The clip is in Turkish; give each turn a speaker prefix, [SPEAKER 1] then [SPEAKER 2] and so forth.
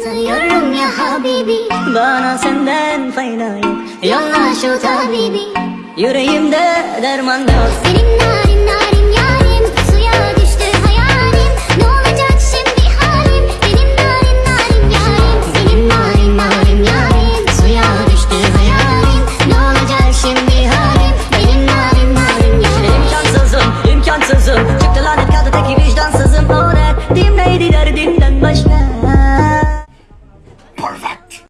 [SPEAKER 1] Sanıyorum ya Habibi.
[SPEAKER 2] Bana senden fayda yok. Yolla şu tabibi. Yüreğimde derman yok.
[SPEAKER 1] Senin narin narin yarim Suya düştü hayalim. Ne olacak şimdi halim? Benim narin narin yarim Benim narin narin yarim Suya düştü hayalim. Ne olacak şimdi halim? Benim narin narin yarim.
[SPEAKER 2] İmkansızım imkansızım. Çıktı lanet kaldı teki vicdansızım. O derdim neydi derdim.